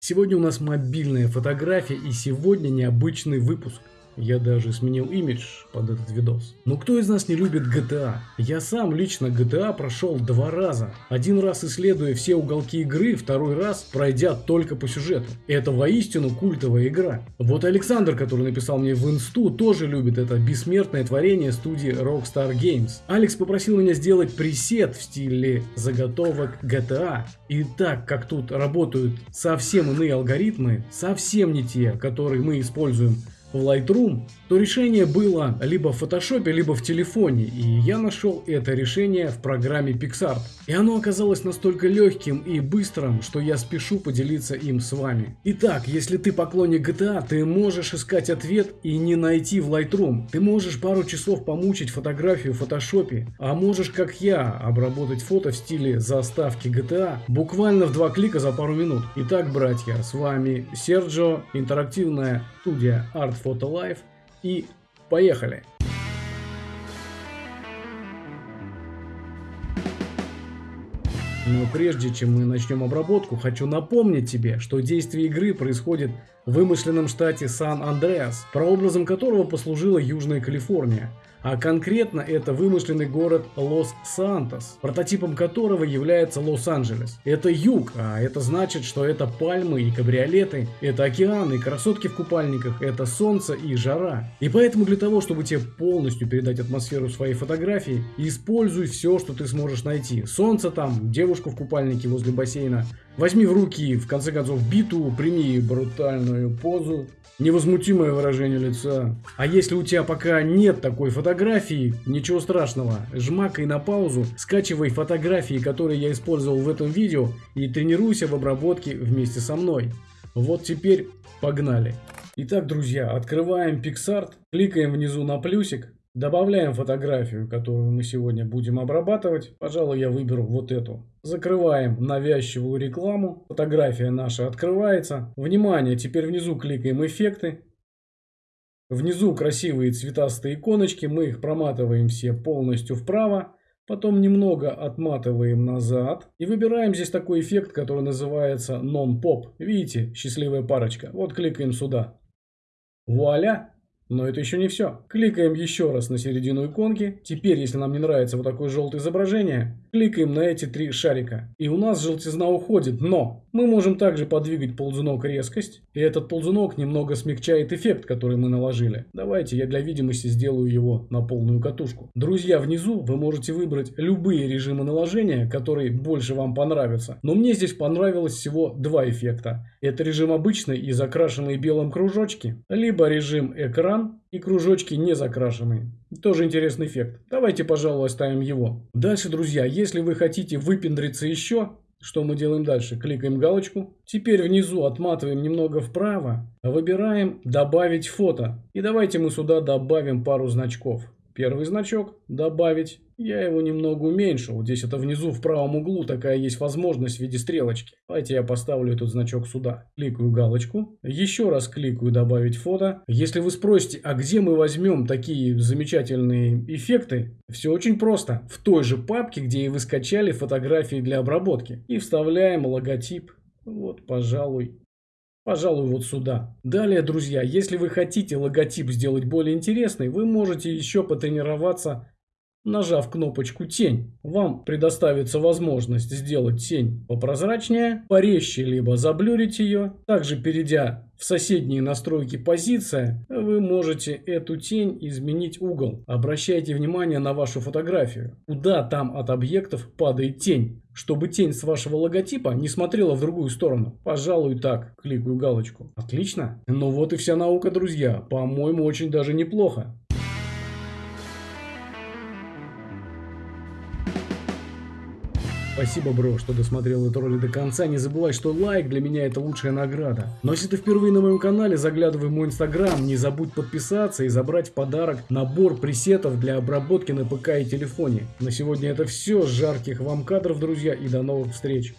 Сегодня у нас мобильная фотография и сегодня необычный выпуск. Я даже сменил имидж под этот видос. Но кто из нас не любит GTA? Я сам лично GTA прошел два раза. Один раз исследуя все уголки игры, второй раз пройдя только по сюжету. Это воистину культовая игра. Вот Александр, который написал мне в инсту, тоже любит это бессмертное творение студии Rockstar Games. Алекс попросил меня сделать пресет в стиле заготовок GTA. И так как тут работают совсем иные алгоритмы, совсем не те, которые мы используем в Lightroom, то решение было либо в Photoshop, либо в телефоне, и я нашел это решение в программе PixArt. И оно оказалось настолько легким и быстрым, что я спешу поделиться им с вами. Итак, если ты поклонник GTA, ты можешь искать ответ и не найти в Lightroom. Ты можешь пару часов помучить фотографию в Photoshop, а можешь, как я, обработать фото в стиле заставки GTA буквально в два клика за пару минут. Итак, братья, с вами Серджо, интерактивная студия Art Photo Life и поехали! Но прежде чем мы начнем обработку, хочу напомнить тебе, что действие игры происходит в вымышленном штате Сан-Андреас, прообразом которого послужила Южная Калифорния а конкретно это вымышленный город Лос-Сантос, прототипом которого является Лос-Анджелес. Это юг, а это значит, что это пальмы и кабриолеты, это океаны красотки в купальниках, это солнце и жара. И поэтому для того, чтобы тебе полностью передать атмосферу своей фотографии, используй все, что ты сможешь найти. Солнце там, девушку в купальнике возле бассейна, Возьми в руки, в конце концов, биту, прими брутальную позу, невозмутимое выражение лица. А если у тебя пока нет такой фотографии, ничего страшного, жмакай на паузу, скачивай фотографии, которые я использовал в этом видео и тренируйся в обработке вместе со мной. Вот теперь погнали. Итак, друзья, открываем PixArt, кликаем внизу на плюсик, Добавляем фотографию, которую мы сегодня будем обрабатывать. Пожалуй, я выберу вот эту. Закрываем навязчивую рекламу. Фотография наша открывается. Внимание, теперь внизу кликаем эффекты. Внизу красивые цветастые иконочки. Мы их проматываем все полностью вправо. Потом немного отматываем назад. И выбираем здесь такой эффект, который называется Non-Pop. Видите, счастливая парочка. Вот кликаем сюда. Вуаля! Но это еще не все. Кликаем еще раз на середину иконки. Теперь, если нам не нравится вот такое желтое изображение, кликаем на эти три шарика. И у нас желтизна уходит, но мы можем также подвигать ползунок резкость. И этот ползунок немного смягчает эффект, который мы наложили. Давайте я для видимости сделаю его на полную катушку. Друзья, внизу вы можете выбрать любые режимы наложения, которые больше вам понравятся. Но мне здесь понравилось всего два эффекта. Это режим обычный и закрашенные белым кружочки, либо режим экран и кружочки не закрашенные. Тоже интересный эффект. Давайте, пожалуй, оставим его. Дальше, друзья, если вы хотите выпендриться еще, что мы делаем дальше? Кликаем галочку. Теперь внизу отматываем немного вправо. Выбираем «Добавить фото». И давайте мы сюда добавим пару значков. Первый значок «Добавить». Я его немного уменьшил. Здесь это внизу в правом углу такая есть возможность в виде стрелочки. Давайте я поставлю этот значок сюда. Кликаю галочку. Еще раз кликаю «Добавить фото». Если вы спросите, а где мы возьмем такие замечательные эффекты? Все очень просто. В той же папке, где и вы скачали фотографии для обработки. И вставляем логотип. Вот, пожалуй, Пожалуй, вот сюда. Далее, друзья, если вы хотите логотип сделать более интересный, вы можете еще потренироваться, нажав кнопочку «Тень». Вам предоставится возможность сделать тень попрозрачнее, порезче, либо заблюрить ее. Также, перейдя в соседние настройки позиция, вы можете эту тень изменить угол. Обращайте внимание на вашу фотографию. Куда там от объектов падает тень чтобы тень с вашего логотипа не смотрела в другую сторону. Пожалуй, так. Кликаю галочку. Отлично. Ну вот и вся наука, друзья. По-моему, очень даже неплохо. Спасибо, бро, что досмотрел эту ролик до конца. Не забывай, что лайк для меня это лучшая награда. Но если ты впервые на моем канале, заглядывай в мой инстаграм, не забудь подписаться и забрать в подарок набор пресетов для обработки на ПК и телефоне. На сегодня это все. Жарких вам кадров, друзья, и до новых встреч.